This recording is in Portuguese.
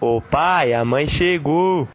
O pai, a mãe chegou!